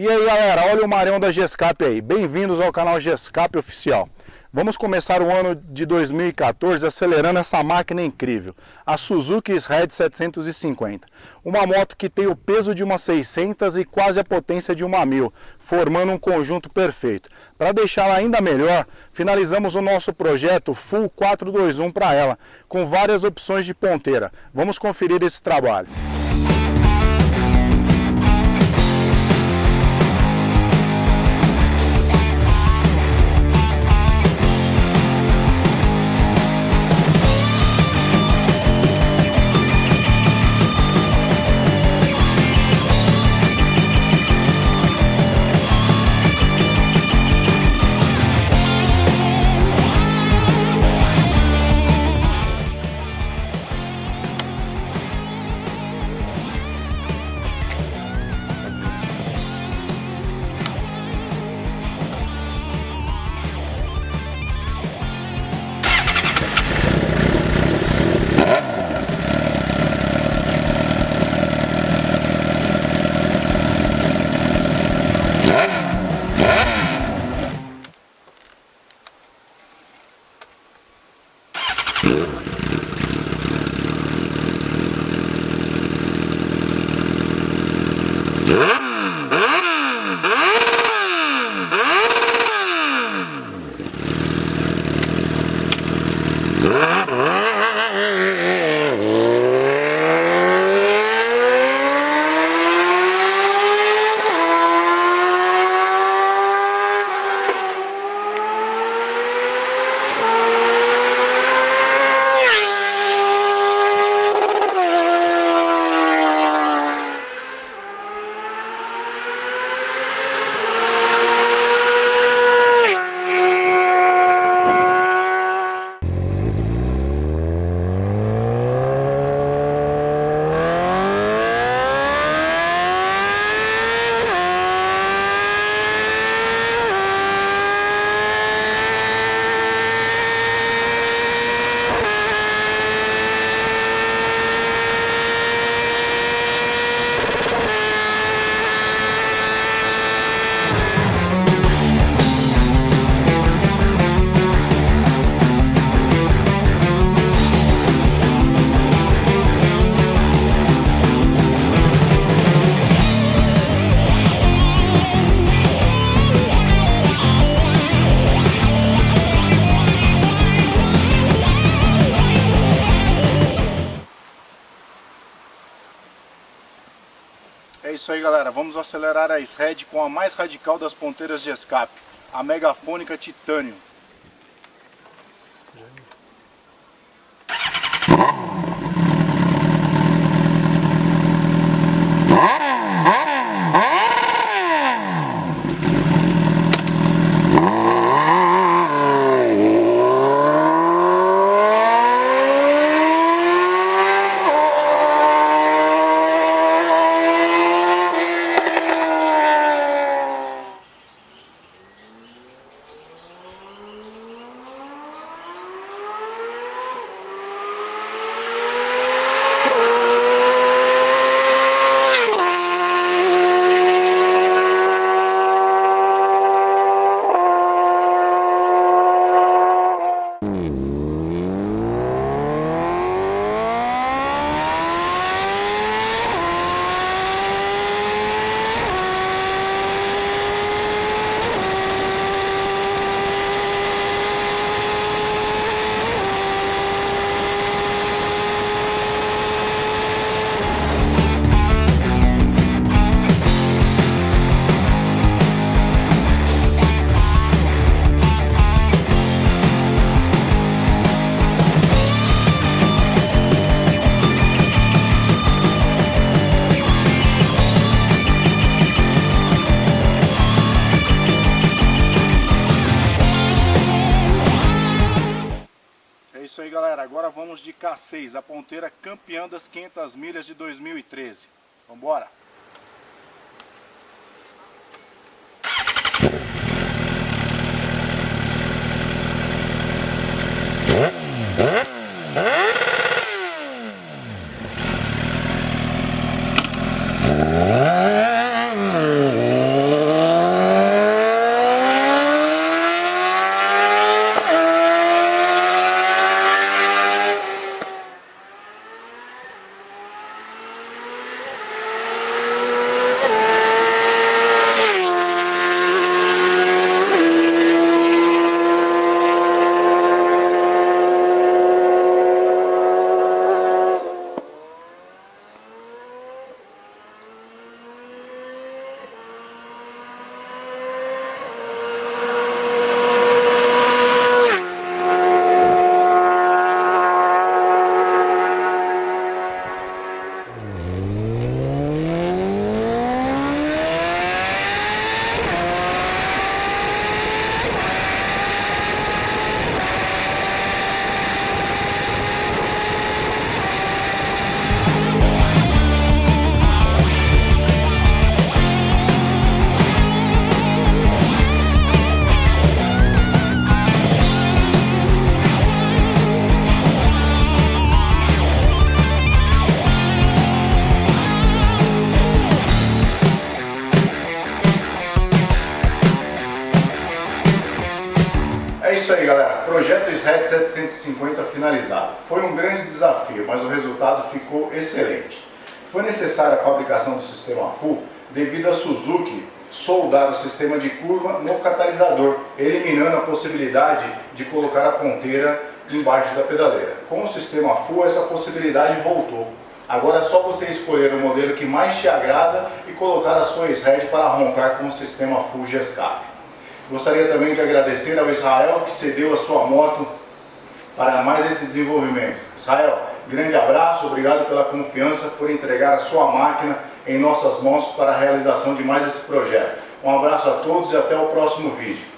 E aí galera, olha o Marião da Gescap aí, bem-vindos ao canal Gescap Oficial. Vamos começar o ano de 2014 acelerando essa máquina incrível, a Suzuki S-Red 750. Uma moto que tem o peso de uma 600 e quase a potência de uma 1000, formando um conjunto perfeito. Para deixá-la ainda melhor, finalizamos o nosso projeto Full 421 para ela, com várias opções de ponteira. Vamos conferir esse trabalho. É isso aí galera, vamos acelerar a S-Red com a mais radical das ponteiras de escape, a Megafônica Titânio. 6, a ponteira campeã das 500 milhas de 2013. Vambora! Finalizado. Foi um grande desafio, mas o resultado ficou excelente. Foi necessária a fabricação do sistema full devido a Suzuki soldar o sistema de curva no catalisador, eliminando a possibilidade de colocar a ponteira embaixo da pedaleira. Com o sistema full, essa possibilidade voltou. Agora é só você escolher o modelo que mais te agrada e colocar a sua head para roncar com o sistema full de escape. Gostaria também de agradecer ao Israel que cedeu a sua moto para mais esse desenvolvimento. Israel, grande abraço, obrigado pela confiança, por entregar a sua máquina em nossas mãos para a realização de mais esse projeto. Um abraço a todos e até o próximo vídeo.